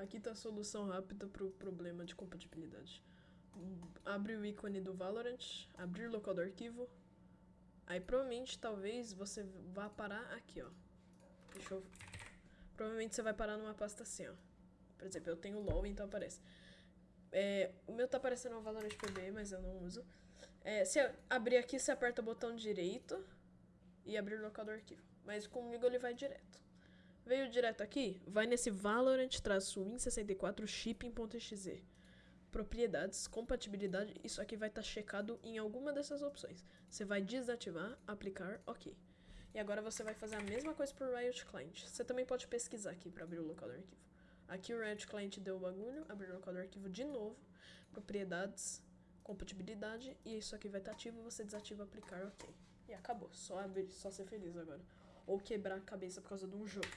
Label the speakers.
Speaker 1: Aqui tá a solução rápida pro problema de compatibilidade. Abre o ícone do Valorant, abrir local do arquivo. Aí provavelmente, talvez, você vá parar aqui, ó. Deixa eu... Provavelmente você vai parar numa pasta assim, ó. Por exemplo, eu tenho LOL, então aparece. É, o meu tá aparecendo o Valorant PB, mas eu não uso. É, se abrir aqui, você aperta o botão direito e abrir o local do arquivo. Mas comigo ele vai direto. Veio direto aqui, vai nesse Valorant-Win64 shipping.exe. Propriedades, compatibilidade, isso aqui vai estar tá checado em alguma dessas opções. Você vai desativar, aplicar, ok. E agora você vai fazer a mesma coisa para o Riot Client. Você também pode pesquisar aqui para abrir o local do arquivo. Aqui o Riot Client deu o bagulho, abrir o local do arquivo de novo, propriedades, compatibilidade, e isso aqui vai estar tá ativo, você desativa, aplicar, ok. E acabou, só abrir, só ser feliz agora. Ou quebrar a cabeça por causa de um jogo.